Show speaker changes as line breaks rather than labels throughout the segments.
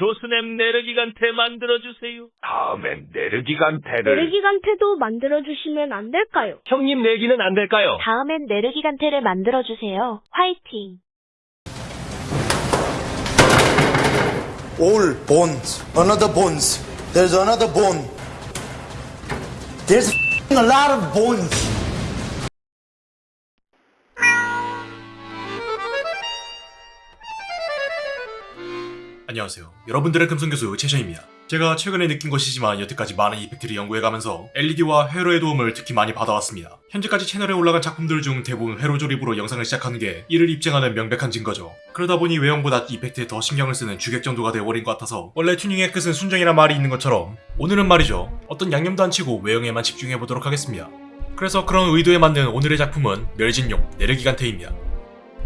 교수님 내르기간테 만들어주세요.
다음엔 내르기간테를
내르기간테도 만들어주시면 안 될까요?
형님 내기는 안 될까요?
다음엔 내르기간테를 만들어주세요. 화이팅!
All bones. Another bones. There's another bone. There's a lot of bones.
안녕하세요. 여러분들의 금성교수 최션입니다. 제가 최근에 느낀 것이지만 여태까지 많은 이펙트를 연구해가면서 LED와 회로의 도움을 특히 많이 받아왔습니다. 현재까지 채널에 올라간 작품들 중 대부분 회로 조립으로 영상을 시작하는 게 이를 입증하는 명백한 증거죠. 그러다 보니 외형보다 이펙트에 더 신경을 쓰는 주객 정도가 되어버린 것 같아서 원래 튜닝의 끝은 순정이란 말이 있는 것처럼 오늘은 말이죠. 어떤 양념도 안 치고 외형에만 집중해보도록 하겠습니다. 그래서 그런 의도에 맞는 오늘의 작품은 멸진용 내르기간테입니다.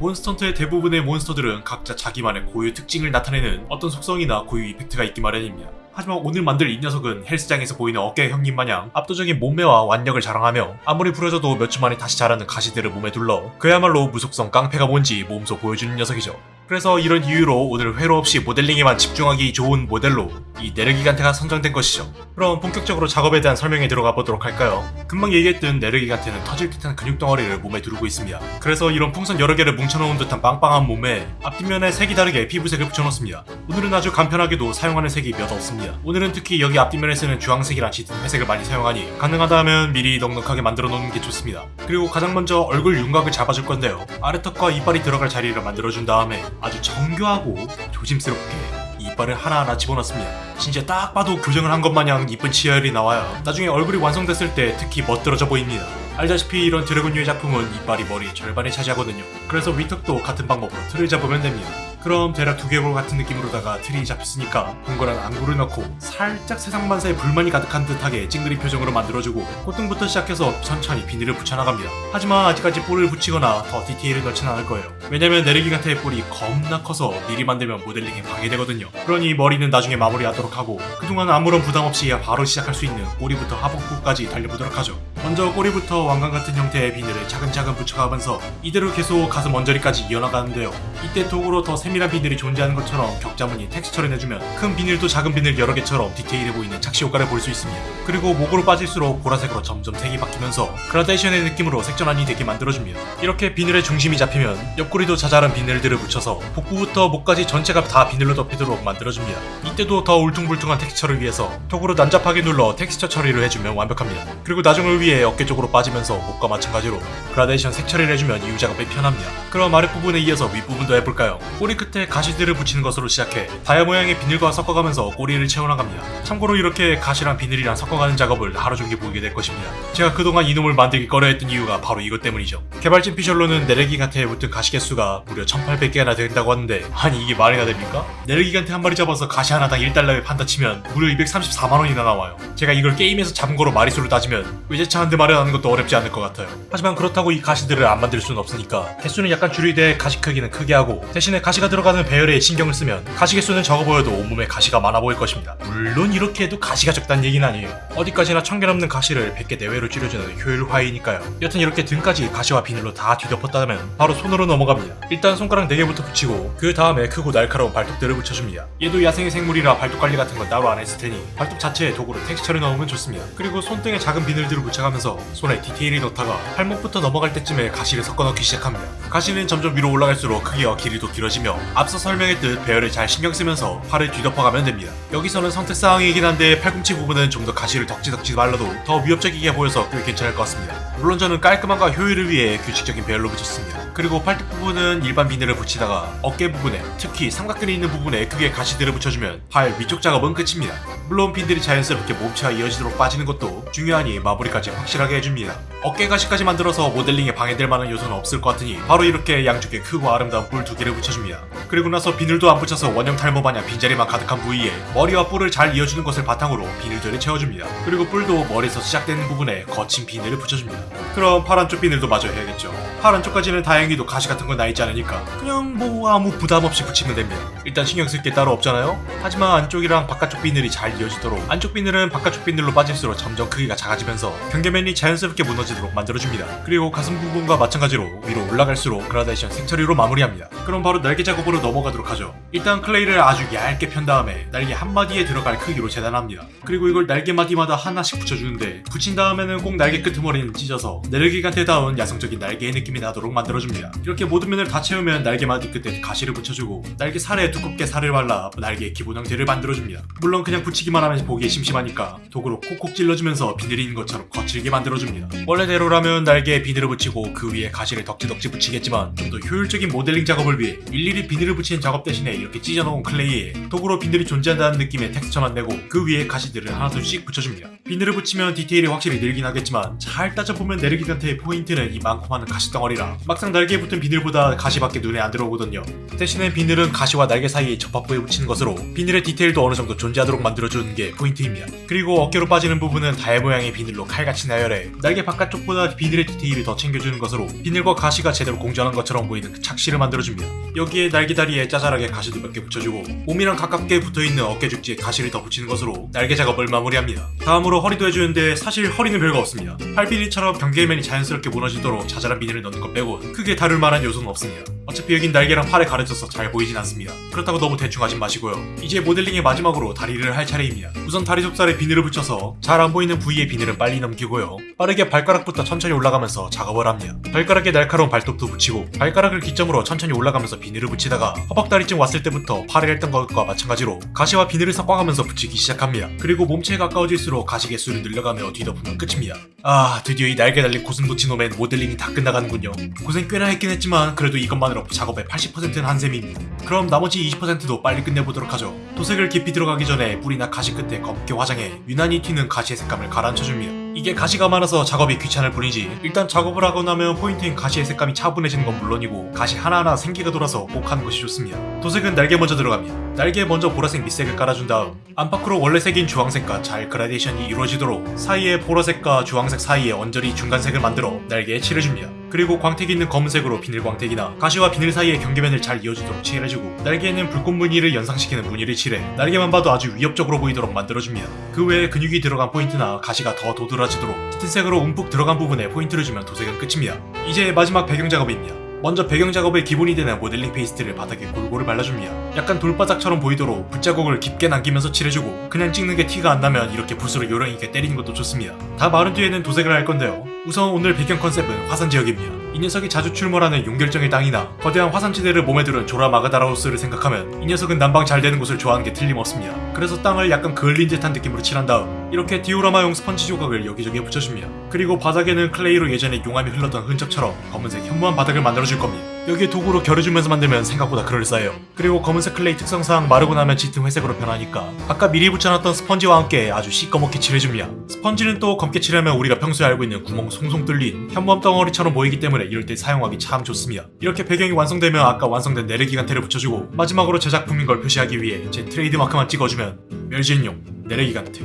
몬스턴트의 대부분의 몬스터들은 각자 자기만의 고유 특징을 나타내는 어떤 속성이나 고유 이펙트가 있기 마련입니다. 하지만 오늘 만들 이 녀석은 헬스장에서 보이는 어깨 형님 마냥 압도적인 몸매와 완력을 자랑하며 아무리 부러져도 몇 주 만에 다시 자라는 가시들을 몸에 둘러 그야말로 무속성 깡패가 뭔지 몸소 보여주는 녀석이죠. 그래서 이런 이유로 오늘 회로 없이 모델링에만 집중하기 좋은 모델로 이 네르기간테가 선정된 것이죠. 그럼 본격적으로 작업에 대한 설명에 들어가 보도록 할까요? 금방 얘기했던 네르기간테는 터질 듯한 근육 덩어리를 몸에 두르고 있습니다. 그래서 이런 풍선 여러 개를 뭉쳐놓은 듯한 빵빵한 몸에 앞뒷면에 색이 다르게 피부색을 붙여놓습니다. 오늘은 아주 간편하게도 사용하는 색이 몇 없습니다. 오늘은 특히 여기 앞뒷면에 쓰는 주황색이랑 짙은 회색을 많이 사용하니 가능하다면 미리 넉넉하게 만들어 놓는 게 좋습니다. 그리고 가장 먼저 얼굴 윤곽을 잡아줄 건데요. 아래턱과 이빨이 들어갈 자리를 만들어준 다음에 아주 정교하고 조심스럽게 이빨을 하나하나 집어넣습니다. 진짜 딱 봐도 교정을 한 것 마냥 이쁜 치열이 나와요. 나중에 얼굴이 완성됐을 때 특히 멋들어져 보입니다. 알다시피 이런 드래곤류의 작품은 이빨이 머리의 절반을 차지하거든요. 그래서 위턱도 같은 방법으로 틀을 잡으면 됩니다. 그럼 대략 두개골 같은 느낌으로다가 틀이 잡혔으니까 동그란 안구를 넣고 살짝 세상만사에 불만이 가득한 듯하게 찡그리 표정으로 만들어주고 콧등부터 시작해서 천천히 비닐을 붙여나갑니다. 하지만 아직까지 뿔을 붙이거나 더 디테일을 넣진 않을 거예요. 왜냐면 네르기간테의 뿔이 겁나 커서 미리 만들면 모델링에 방해되거든요. 그러니 머리는 나중에 마무리하도록 하고 그동안 아무런 부담 없이 바로 시작할 수 있는 꼬리부터 하복부까지 달려보도록 하죠. 먼저 꼬리부터 왕관 같은 형태의 비늘을 차근차근 붙여가면서 이대로 계속 가슴 언저리까지 이어나가는데요. 이때 도구로 더 세밀 한 비늘이 존재하는 것처럼 격자무늬 텍스처를 내주면 큰 비늘도 작은 비늘 여러 개처럼 디테일해 보이는 착시 효과를 볼 수 있습니다. 그리고 목으로 빠질수록 보라색으로 점점 색이 바뀌면서 그라데이션의 느낌으로 색전환이 되게 만들어줍니다. 이렇게 비늘의 중심이 잡히면 옆구리도 자잘한 비늘들을 붙여서 복부부터 목까지 전체가 다 비늘로 덮이도록 만들어줍니다. 이때도 더 울퉁불퉁한 텍스처를 위해서 도구로 난잡하게 눌러 텍스처 처리를 해주면 완벽합니다. 그리고 나중을 위해 어깨 쪽으로 빠지면서 목과 마찬가지로 그라데이션 색 처리를 해주면 이후 작업이 편합니다. 그럼 아랫부분에 이어서 윗부분도 해볼까요? 꼬리 끝에 가시들을 붙이는 것으로 시작해 다이아 모양의 비늘과 섞어가면서 꼬리를 채워나갑니다. 참고로 이렇게 가시랑 비늘이랑 섞어가는 작업을 하루 종일 보이게 될 것입니다. 제가 그동안 이놈을 만들기 꺼려했던 이유가 바로 이것 때문이죠. 개발진 피셜로는 네르기간테에 붙은 가시 개수가 무려 1800개나 된다고 하는데 아니 이게 말이나 됩니까? 네르기간테 한 마리 잡아서 가시 하나당 1달러에 판다 치면 무려 234만원이나 나와요. 제가 이걸 게임에서 잡은 거로 마리수를 따지면 외제차 한 대 마련하는 것도 어렵지 않을 것 같아요. 하지만 그렇다고 이 가시들을 안 만들 수는 없으니까 개수는 약간 줄이되 가시 크기는 크게 하고 대신에 가시 가 들어가는 배열에 신경을 쓰면 가시 개수는 적어 보여도 온몸에 가시가 많아 보일 것입니다. 물론 이렇게 해도 가시가 적다는 얘기는 아니에요. 어디까지나 천 개 넘는 가시를 100개 내외로 줄여주는 효율화이니까요. 여튼 이렇게 등까지 가시와 비늘로 다 뒤덮었다면 바로 손으로 넘어갑니다. 일단 손가락 4개부터 붙이고 그 다음에 크고 날카로운 발톱들을 붙여줍니다. 얘도 야생의 생물이라 발톱 관리 같은 건 따로 안 했을 테니 발톱 자체에 도구로 텍스처를 넣으면 좋습니다. 그리고 손등에 작은 비늘들을 붙여가면서 손에 디테일을 넣다가 팔목부터 넘어갈 때쯤에 가시를 섞어 넣기 시작합니다. 가시는 점점 위로 올라갈수록 크기와 길이도 길어지며 앞서 설명했듯 배열을 잘 신경 쓰면서 팔을 뒤덮어가면 됩니다. 여기서는 선택 사항이긴 한데 팔꿈치 부분은 좀 더 가시를 덕지덕지 발라도 더 위협적이게 보여서 꽤 괜찮을 것 같습니다. 물론 저는 깔끔함과 효율을 위해 규칙적인 배열로 붙였습니다. 그리고 팔뚝 부분은 일반 비늘을 붙이다가 어깨 부분에 특히 삼각근이 있는 부분에 크게 가시들을 붙여주면 팔 위쪽 작업은 끝입니다. 물론 핀들이 자연스럽게 몸체와 이어지도록 빠지는 것도 중요하니 마무리까지 확실하게 해줍니다. 어깨 가시까지 만들어서 모델링에 방해될 만한 요소는 없을 것 같으니 바로 이렇게 양쪽에 크고 아름다운 뿔 두 개를 붙여줍니다. 그리고 나서 비늘도 안 붙여서 원형 탈모 마냥 빈자리만 가득한 부위에 머리와 뿔을 잘 이어주는 것을 바탕으로 비늘들을 채워줍니다. 그리고 뿔도 머리에서 시작되는 부분에 거친 비늘을 붙여줍니다. 그럼 팔 안쪽 비늘도 마저 해야겠죠. 팔 안쪽까지는 다행히도 가시 같은 건 나 있지 않으니까 그냥 뭐 아무 부담 없이 붙이면 됩니다. 일단 신경 쓸 게 따로 없잖아요. 하지만 안쪽이랑 바깥쪽 비늘이 잘 이어지도록 안쪽 비늘은 바깥쪽 비늘로 빠질수록 점점 크기가 작아지면서 경계면이 자연스럽게 무너지는 비치도록 만들어줍니다. 그리고 가슴 부분과 마찬가지로 위로 올라갈수록 그라데이션 색 처리로 마무리합니다. 그럼 바로 날개 작업으로 넘어가도록 하죠. 일단 clay를 아주 얇게 편 다음에 날개 한 마디에 들어갈 크기로 재단합니다. 그리고 이걸 날개 마디마다 하나씩 붙여주는데 붙인 다음에는 꼭 날개 끄트머리는 찢어서 네르기간테다운 야성적인 날개의 느낌이 나도록 만들어줍니다. 이렇게 모든 면을 다 채우면 날개 마디 끝에 가시를 붙여주고 날개 살에 두껍게 살을 발라 날개의 기본 형태를 만들어줍니다. 물론 그냥 붙이기만 하면 보기에 심심하니까 도구로 콕콕 찔러주면서 비늘인 것처럼 거칠게 만들어줍니다. 원래 대로라면 날개에 비늘을 붙이고 그 위에 가시를 덕지덕지 붙이겠지만 좀 더 효율적인 모델링 작업을 위해 일일이 비늘을 붙이는 작업 대신에 이렇게 찢어놓은 클레이에 도구로 비늘이 존재한다는 느낌의 텍스처만 내고 그 위에 가시들을 하나둘씩 붙여줍니다. 비늘을 붙이면 디테일이 확실히 늘긴 하겠지만 잘 따져보면 네르기간테의 포인트는 이 많고 많은 가시 덩어리라 막상 날개에 붙은 비늘보다 가시밖에 눈에 안 들어오거든요. 대신에 비늘은 가시와 날개 사이에 접합부에 붙이는 것으로 비늘의 디테일도 어느 정도 존재하도록 만들어주는 게 포인트입니다. 그리고 어깨로 빠지는 부분은 달 모양의 비늘로 칼같이 나열해 날개 바깥 쪽보다 비늘의 디테일을 더 챙겨주는 것으로 비늘과 가시가 제대로 공존한 것처럼 보이는 그 착시를 만들어줍니다. 여기에 날개다리에 짜잘하게 가시도 몇 개 붙여주고 몸이랑 가깝게 붙어있는 어깨 죽지에 가시를 더 붙이는 것으로 날개 작업을 마무리합니다. 다음으로 허리도 해주는데 사실 허리는 별거 없습니다. 팔비리처럼 경계면이 자연스럽게 무너지도록 자잘한 비늘을 넣는 것 빼고 크게 다룰 만한 요소는 없습니다. 어차피 여긴 날개랑 팔에 가려져서 잘 보이진 않습니다. 그렇다고 너무 대충 하진 마시고요. 이제 모델링의 마지막으로 다리를 할 차례입니다. 우선 다리 속살에 비늘을 붙여서 잘 안 보이는 부위의 비늘은 빨리 넘기고요. 빠르게 발가락부터 천천히 올라가면서 작업을 합니다. 발가락에 날카로운 발톱도 붙이고 발가락을 기점으로 천천히 올라가면서 비늘을 붙이다가 허벅다리쯤 왔을 때부터 팔을 했던 것과 마찬가지로 가시와 비늘을 섞어가면서 붙이기 시작합니다. 그리고 몸체에 가까워질수록 가시 개수를 늘려가며 뒤덮으면 끝입니다. 아 드디어 이 날개 달린 고슴도치 놈의 모델링이 다 끝나가는군요. 고생 꽤나 했긴 했지만 그래도 이것만으로 작업의 80%는 한 셈입니다. 그럼 나머지 20%도 빨리 끝내보도록 하죠. 도색을 깊이 들어가기 전에 뿌리나 가시 끝에 검게 화장해 유난히 튀는 가시의 색감을 가라앉혀줍니다. 이게 가시가 많아서 작업이 귀찮을 뿐이지 일단 작업을 하고 나면 포인트인 가시의 색감이 차분해지는 건 물론이고 가시 하나하나 생기가 돌아서 꼭 하는 것이 좋습니다. 도색은 날개 먼저 들어갑니다. 날개에 먼저 보라색 밑색을 깔아준 다음 안팎으로 원래 색인 주황색과 잘 그라데이션이 이루어지도록 사이에 보라색과 주황색 사이에 언저리 중간색을 만들어 날개에 칠해줍니다. 그리고 광택이 있는 검은색으로 비늘 광택이나 가시와 비늘 사이의 경계면을 잘 이어주도록 칠해주고 날개에는 불꽃 무늬를 연상시키는 무늬를 칠해 날개만 봐도 아주 위협적으로 보이도록 만들어줍니다. 그 외에 근육이 들어간 포인트나 가시가 더 도드라지도록 짙은 색으로 움푹 들어간 부분에 포인트를 주면 도색은 끝입니다. 이제 마지막 배경 작업입니다. 먼저 배경 작업의 기본이 되는 모델링 페이스트를 바닥에 골고루 발라줍니다. 약간 돌바닥처럼 보이도록 붓자국을 깊게 남기면서 칠해주고 그냥 찍는 게 티가 안 나면 이렇게 붓으로 요령 있게 때리는 것도 좋습니다. 다 마른 뒤에는 도색을 할 건데요. 우선 오늘 배경 컨셉은 화산 지역입니다. 이 녀석이 자주 출몰하는 용결정의 땅이나 거대한 화산지대를 몸에 두른 조라 마그다라오스를 생각하면 이 녀석은 난방 잘 되는 곳을 좋아하는 게 틀림없습니다. 그래서 땅을 약간 그을린 듯한 느낌으로 칠한 다음 이렇게 디오라마용 스펀지 조각을 여기저기 붙여줍니다. 그리고 바닥에는 클레이로 예전에 용암이 흘렀던 흔적처럼 검은색 현무암 바닥을 만들어줄 겁니다. 여기에 도구로 긁어주면서 만들면 생각보다 그럴싸해요. 그리고 검은색 클레이 특성상 마르고 나면 짙은 회색으로 변하니까 아까 미리 붙여놨던 스펀지와 함께 아주 시꺼멓게 칠해줍니다. 스펀지는 또 검게 칠하면 우리가 평소에 알고 있는 구멍 송송 뚫린 현무암 덩어리처럼 보이기 때문에 이럴 때 사용하기 참 좋습니다. 이렇게 배경이 완성되면 아까 완성된 네르기간테를 붙여주고 마지막으로 제작품인 걸 표시하기 위해 제 트레이드마크만 찍어주면 멸진룡 네르기간테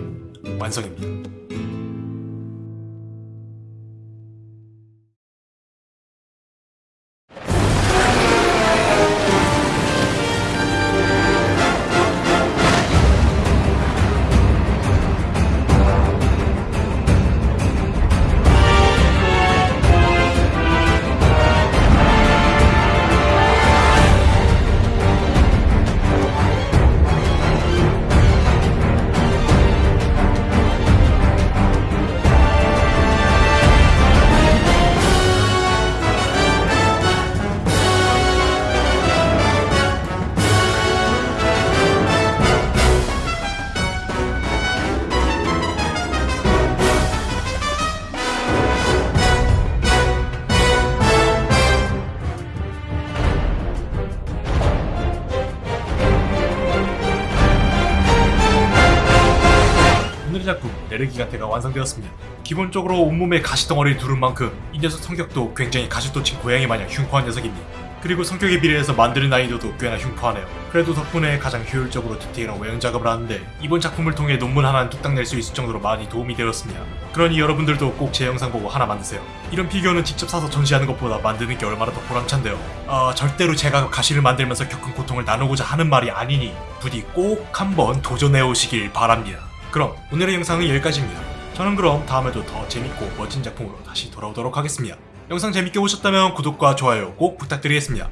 완성입니다. 작품 내르기간테가 완성되었습니다. 기본적으로 온몸에 가시덩어리를 두른 만큼 이 녀석 성격도 굉장히 가시도친 고양이 마냥 흉포한 녀석입니다. 그리고 성격에 비례해서 만드는 난이도도 꽤나 흉포하네요. 그래도 덕분에 가장 효율적으로 디테일한 외형 작업을 하는데 이번 작품을 통해 논문 하나는 뚝딱 낼 수 있을 정도로 많이 도움이 되었습니다. 그러니 여러분들도 꼭 제 영상 보고 하나 만드세요. 이런 피규어는 직접 사서 전시하는 것보다 만드는 게 얼마나 더 보람찬데요. 아 절대로 제가 가시를 만들면서 겪은 고통을 나누고자 하는 말이 아니니 부디 꼭 한번 도전해 오시길 바랍니다. 그럼 오늘의 영상은 여기까지입니다. 저는 그럼 다음에도 더 재밌고 멋진 작품으로 다시 돌아오도록 하겠습니다. 영상 재밌게 보셨다면 구독과 좋아요 꼭 부탁드리겠습니다.